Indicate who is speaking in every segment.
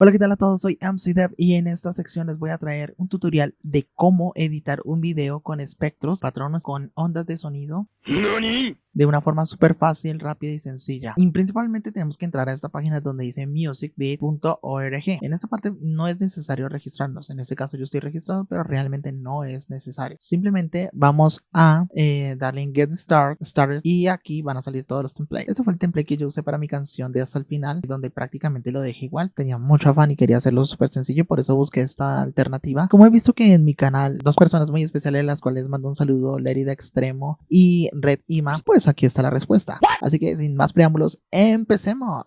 Speaker 1: Hola, ¿qué tal a todos? Soy MCDev y en esta sección les voy a traer un tutorial de cómo editar un video con espectros, patrones con ondas de sonido de una forma súper fácil, rápida y sencilla. Y principalmente tenemos que entrar a esta página donde dice musicbit.org. En esta parte no es necesario registrarnos. En este caso yo estoy registrado, pero realmente no es necesario. Simplemente vamos a eh, darle en Get Start, Started y aquí van a salir todos los templates. Este fue el template que yo usé para mi canción de hasta el final, donde prácticamente lo dejé igual. Tenía mucho afán y quería hacerlo súper sencillo, por eso busqué esta alternativa. Como he visto que en mi canal dos personas muy especiales, las cuales mando un saludo, Lerida Extremo y Red Ima, pues aquí está la respuesta. Así que sin más preámbulos, empecemos.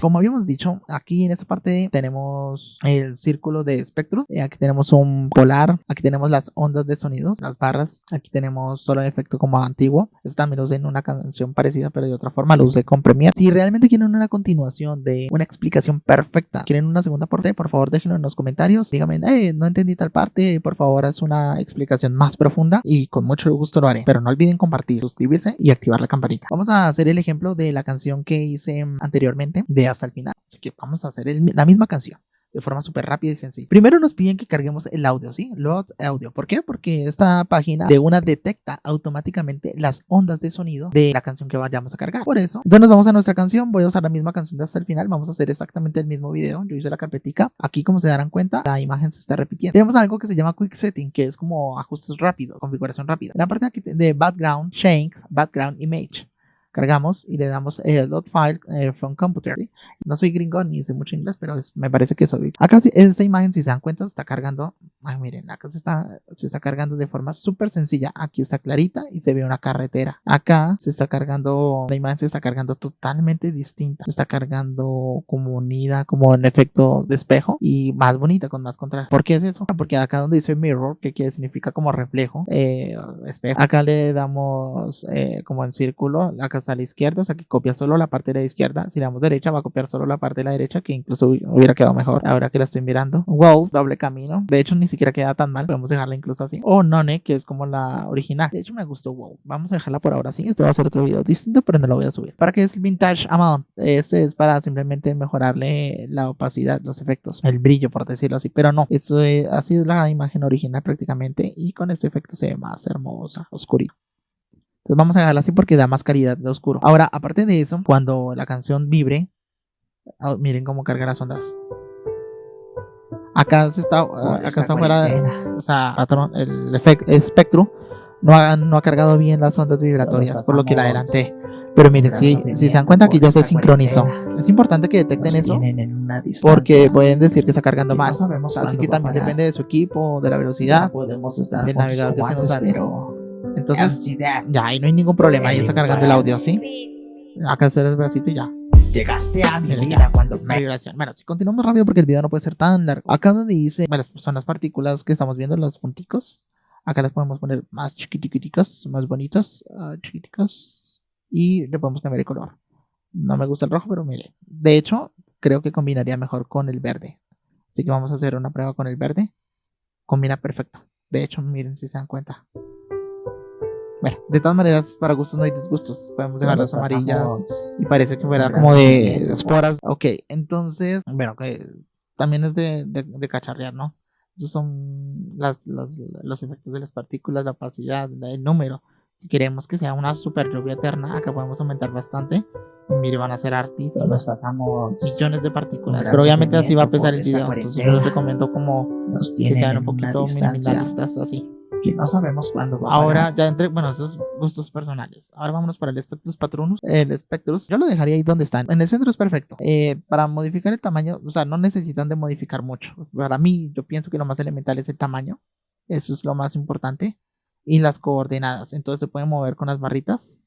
Speaker 1: Como habíamos dicho, aquí en esta parte tenemos el círculo de espectro, eh, aquí tenemos un polar, aquí tenemos las ondas de sonidos, las barras, aquí tenemos solo efecto como antiguo, este también lo usé en una canción parecida pero de otra forma, lo usé con Premiere. Si realmente quieren una continuación de una explicación perfecta, quieren una segunda parte, por favor déjenlo en los comentarios, díganme, hey, no entendí tal parte, por favor haz una explicación más profunda y con mucho gusto lo haré, pero no olviden compartir, suscribirse y activar la campanita. Vamos a hacer el ejemplo de la canción que hice anteriormente de hasta el final. Así que vamos a hacer la misma canción de forma súper rápida y sencilla. Primero nos piden que carguemos el audio, ¿sí? Load audio. ¿Por qué? Porque esta página de una detecta automáticamente las ondas de sonido de la canción que vayamos a cargar. Por eso, entonces nos vamos a nuestra canción. Voy a usar la misma canción de hasta el final. Vamos a hacer exactamente el mismo video. Yo hice la carpetica. Aquí, como se darán cuenta, la imagen se está repitiendo. Tenemos algo que se llama Quick Setting, que es como ajustes rápidos, configuración rápida. la parte aquí de Background, Change, Background Image cargamos y le damos dot file eh, from computer. No soy gringo ni sé mucho inglés, pero me parece que soy. Acá esta imagen, si se dan cuenta, se está cargando. Ay, miren, acá se está, se está cargando de forma súper sencilla. Aquí está clarita y se ve una carretera. Acá se está cargando, la imagen se está cargando totalmente distinta. Se está cargando como unida, como en efecto de espejo y más bonita, con más contraste. ¿Por qué es eso? Porque acá donde dice mirror, que quiere significa como reflejo, eh, espejo. Acá le damos eh, como en círculo. Acá a la izquierda, o sea que copia solo la parte de la izquierda. Si le damos derecha, va a copiar solo la parte de la derecha, que incluso hubiera quedado mejor. Ahora que la estoy mirando. Wolf, doble camino. De hecho, ni siquiera queda tan mal. Podemos dejarla incluso así. O None, que es como la original. De hecho, me gustó Wolf. Vamos a dejarla por ahora así. Este va a ser otro video distinto, pero no lo voy a subir. ¿Para qué es el Vintage Amount? Este es para simplemente mejorarle la opacidad, los efectos, el brillo, por decirlo así. Pero no, esto ha sido la imagen original prácticamente. Y con este efecto se ve más hermosa, oscurito. Entonces vamos a dejarla así porque da más calidad de oscuro. Ahora, aparte de eso, cuando la canción vibre, oh, miren cómo carga las ondas. Acá se está, acá está fuera, o sea, el efecto, espectro no ha, no ha cargado bien las ondas vibratorias, por lo que la adelanté. Pero miren, si, si se dan cuenta que ya se sincronizó, es importante que detecten eso porque pueden decir que está cargando mal. Así que también depende de su equipo, de la velocidad, del navegador que se nos da. Entonces, ya, ahí no hay ningún problema. Ahí está cargando el audio, ¿sí? Acá se el bracito y ya.
Speaker 2: Llegaste a mi vida cuando
Speaker 1: vibración. Bueno, si continuamos rápido porque el video no puede ser tan largo. Acá donde dice, bueno, son las partículas que estamos viendo, los punticos. Acá las podemos poner más chiquitiquiticas, más bonitas, uh, chiquiticas. Y le podemos cambiar el color. No me gusta el rojo, pero mire. De hecho, creo que combinaría mejor con el verde. Así que vamos a hacer una prueba con el verde. Combina perfecto. De hecho, miren si se dan cuenta. Bueno, de todas maneras, para gustos no hay disgustos. Podemos dejar las amarillas y parece que fuera como de esporas. Ok, entonces, bueno, que también es de, de, cacharrear, ¿no? Esos son las, los, los efectos de las partículas, la opacidad, el número. Si queremos que sea una super lluvia eterna, acá podemos aumentar bastante. Y mire, van a ser artistas.
Speaker 2: Nos pasamos
Speaker 1: millones de partículas. Pero obviamente así va a pesar el video. Entonces yo les recomiendo como que sean un poquito minimalistas así
Speaker 2: que no sabemos cuándo va
Speaker 1: Ahora, ya entre, bueno, esos gustos personales. Ahora vámonos para el Spectrus Patronus. El Spectrus, yo lo dejaría ahí donde están. En el centro es perfecto. Eh, para modificar el tamaño, o sea, no necesitan de modificar mucho. Para mí, yo pienso que lo más elemental es el tamaño. Eso es lo más importante. Y las coordenadas. Entonces se pueden mover con las barritas.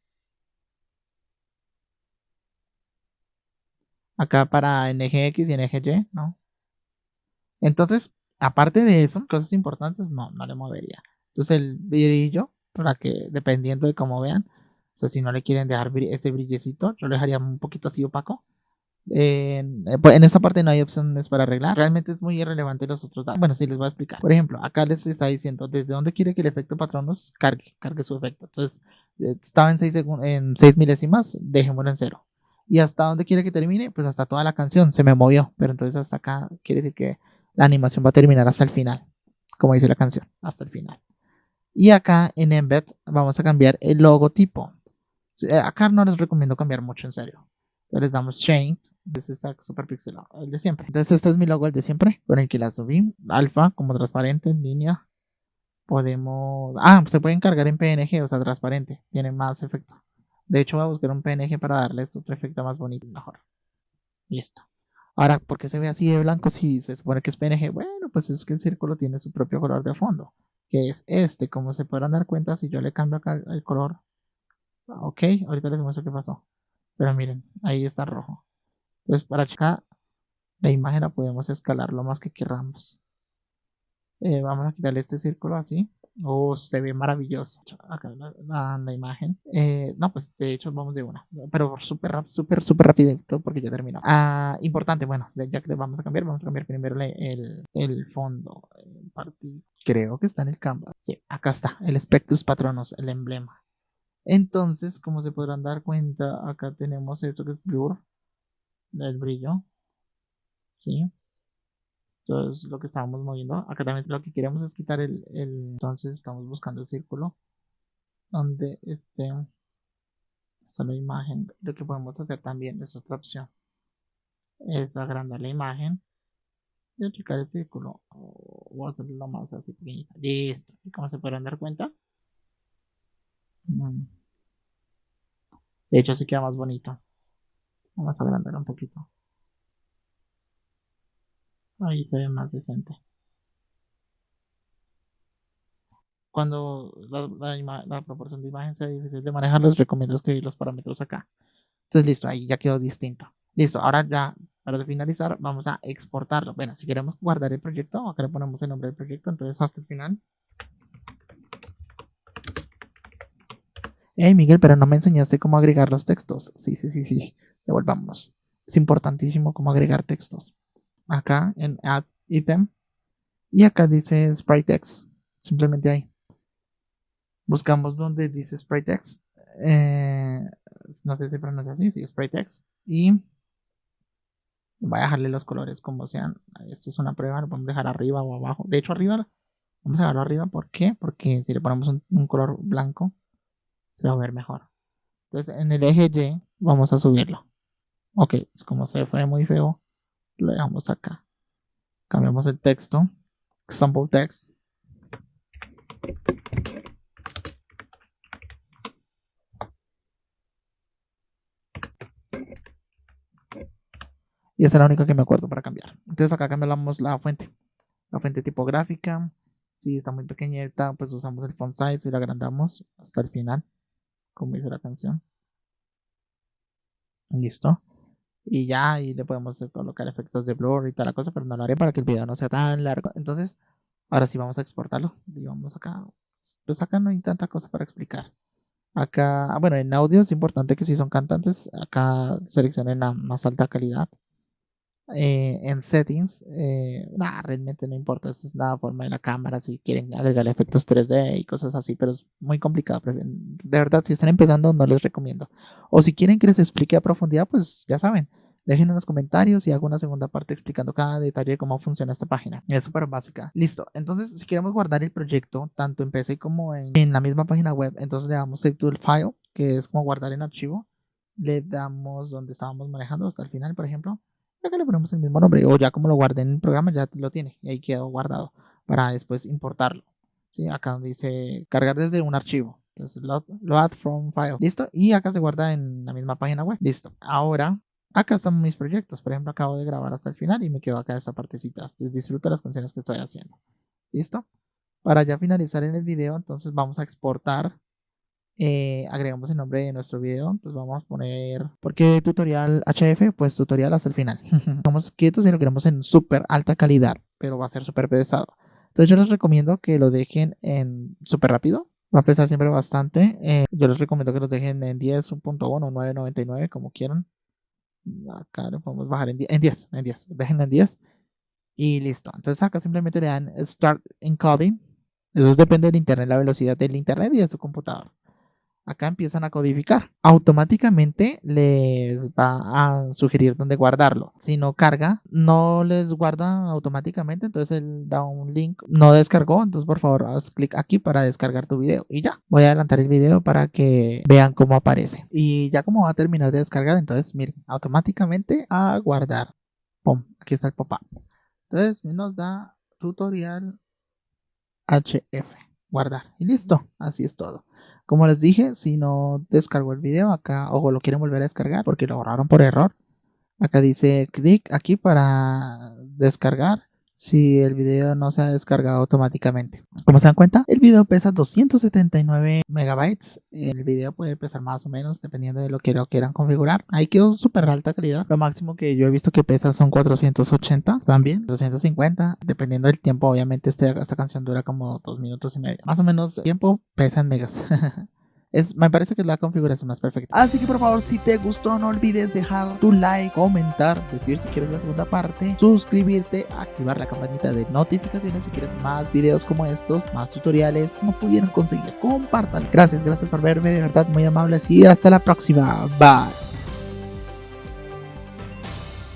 Speaker 1: Acá para NGX y NGY, ¿no? Entonces, aparte de eso, cosas importantes, no, no le movería. Entonces el brillo, para que dependiendo de cómo vean, o si no le quieren dejar este brillecito, yo lo dejaría un poquito así opaco. Eh, pues, en, esta parte no hay opciones para arreglar. Realmente es muy irrelevante los otros datos. Bueno, sí les voy a explicar. Por ejemplo, acá les está diciendo desde dónde quiere que el efecto Patronus cargue, cargue su efecto. Entonces, estaba en 6 en 6 milésimas, dejémoslo en cero. ¿Y hasta dónde quiere que termine? Pues hasta toda la canción. Se me movió, pero entonces hasta acá quiere decir que la animación va a terminar hasta el final, como dice la canción, hasta el final. Y acá en Embed vamos a cambiar el logotipo. Eh, acá no les recomiendo cambiar mucho, en serio. Entonces les damos Change. Este está super pixelado, el de siempre. Entonces este es mi logo, el de siempre, con el que la subí. Alfa, como transparente, en línea. Podemos... Ah, se puede encargar en PNG, o sea, transparente. Tiene más efecto. De hecho, voy a buscar un PNG para darles otro efecto más bonito y mejor. Listo. Ahora, ¿por qué se ve así de blanco si se supone que es PNG? Bueno, pues es que el círculo tiene su propio color de fondo, que es este. Como se podrán dar cuenta, si yo le cambio acá el color. Ok, ahorita les muestro qué pasó. Pero miren, ahí está rojo. Entonces, para checar la imagen la podemos escalar lo más que queramos. Eh, vamos a quitarle este círculo así. Oh, se ve maravilloso. Acá la, la, imagen. Eh, no, pues de hecho vamos de una. Pero súper, súper, súper rapidito porque ya terminó. Ah, importante, bueno, ya que vamos a cambiar, vamos a cambiar primero el, el fondo. Creo que está en el canvas. Sí, acá está. El Spectus Patronus, el emblema. Entonces, como se podrán dar cuenta, acá tenemos esto que es blur. El brillo. Sí. Esto es lo que estábamos moviendo. Acá también lo que queremos es quitar el, entonces estamos buscando el círculo donde esté la imagen. Lo que podemos hacer también es otra opción. Es agrandar la imagen y achicar el círculo. O hacerlo más así pequeñito. Listo. Y como se podrán dar cuenta. Mm. De hecho así queda más bonito. Vamos a agrandar un poquito. Ahí se ve más decente. Cuando la, proporción de imagen sea difícil de manejar, les recomiendo escribir los parámetros acá. Entonces, listo, ahí ya quedó distinto. Listo, ahora ya, para finalizar, vamos a exportarlo. Bueno, si queremos guardar el proyecto, acá le ponemos el nombre del proyecto, entonces hasta el final. Hey Miguel, pero no me enseñaste cómo agregar los textos. Sí, sí, sí, sí. Devolvamos. Es importantísimo cómo agregar textos acá en Add Item. Y acá dice SpriteX. Simplemente ahí. Buscamos donde dice SpriteX. Eh, no sé si pronuncia así, sí, SpriteX. Y voy a dejarle los colores como sean. Esto es una prueba, lo podemos dejar arriba o abajo. De hecho, arriba, vamos a dejarlo arriba. ¿Por qué? Porque si le ponemos un, un color blanco, se va a ver mejor. Entonces, en el eje Y, vamos a subirlo. Ok, es como se fue muy feo lo dejamos acá. Cambiamos el texto. Example text. Y esa es la única que me acuerdo para cambiar. Entonces acá cambiamos la fuente. La fuente tipográfica. Si está muy pequeñita, pues usamos el font size y la agrandamos hasta el final. Como dice la canción. Listo y ya, y le podemos colocar efectos de blur y tal la cosa, pero no lo haré para que el video no sea tan largo. Entonces, ahora sí vamos a exportarlo. Digamos acá, pues acá no hay tanta cosa para explicar. Acá, bueno, en audio es importante que si son cantantes, acá seleccionen la más alta calidad. Eh, en settings, eh, realmente no importa, esa es la forma de la cámara, si quieren agregar efectos 3D y cosas así, pero es muy complicado. De verdad, si están empezando, no les recomiendo. O si quieren que les explique a profundidad, pues ya saben, dejen en los comentarios y hago una segunda parte explicando cada detalle de cómo funciona esta página. Es súper básica. Listo, entonces si queremos guardar el proyecto, tanto en PC como en, en la misma página web, entonces le damos Save to the File, que es como guardar en archivo. Le damos donde estábamos manejando hasta el final, por ejemplo acá le ponemos el mismo nombre o ya como lo guardé en el programa ya lo tiene y ahí quedó guardado para después importarlo. ¿sí? Acá donde dice cargar desde un archivo. Entonces load, from file. Listo. Y acá se guarda en la misma página web. Listo. Ahora acá están mis proyectos. Por ejemplo, acabo de grabar hasta el final y me quedo acá esta partecita. Entonces disfruto las canciones que estoy haciendo. Listo. Para ya finalizar en el video, entonces vamos a exportar eh, agregamos el nombre de nuestro video. Entonces vamos a poner, ¿por qué tutorial HF? Pues tutorial hasta el final. Estamos quietos y lo queremos en súper alta calidad, pero va a ser súper pesado. Entonces yo les recomiendo que lo dejen en súper rápido. Va a pesar siempre bastante. Eh, yo les recomiendo que lo dejen en 10.1 o 9.99, como quieran. Acá lo podemos bajar en 10, en 10, en 10. Dejen en 10. Y listo. Entonces acá simplemente le dan Start Encoding. Eso depende del internet, la velocidad del internet y de su computador. Acá empiezan a codificar. Automáticamente les va a sugerir dónde guardarlo. Si no carga, no les guarda automáticamente, entonces él da un link, no descargó, entonces por favor haz clic aquí para descargar tu video y ya. Voy a adelantar el video para que vean cómo aparece. Y ya como va a terminar de descargar, entonces miren, automáticamente a guardar. Pum, aquí está el pop-up. Entonces nos da tutorial HF, guardar y listo, así es todo. Como les dije, si no descargó el video acá o lo quieren volver a descargar porque lo borraron por error, acá dice clic aquí para descargar si el video no se ha descargado automáticamente. Como se dan cuenta, el video pesa 279 megabytes. El video puede pesar más o menos dependiendo de lo que lo quieran configurar. Ahí quedó súper alta calidad. Lo máximo que yo he visto que pesa son 480 también, 250. Dependiendo del tiempo, obviamente este, esta canción dura como 2 minutos y medio. Más o menos tiempo pesa en megas. Me parece que es la configuración más perfecta. Así que por favor, si te gustó, no olvides dejar tu like, comentar, decir si quieres la segunda parte, suscribirte, activar la campanita de notificaciones si quieres más videos como estos, más tutoriales, no pudieron conseguir, compártanlo. Gracias, gracias por verme, de verdad muy amables y hasta la próxima. Bye.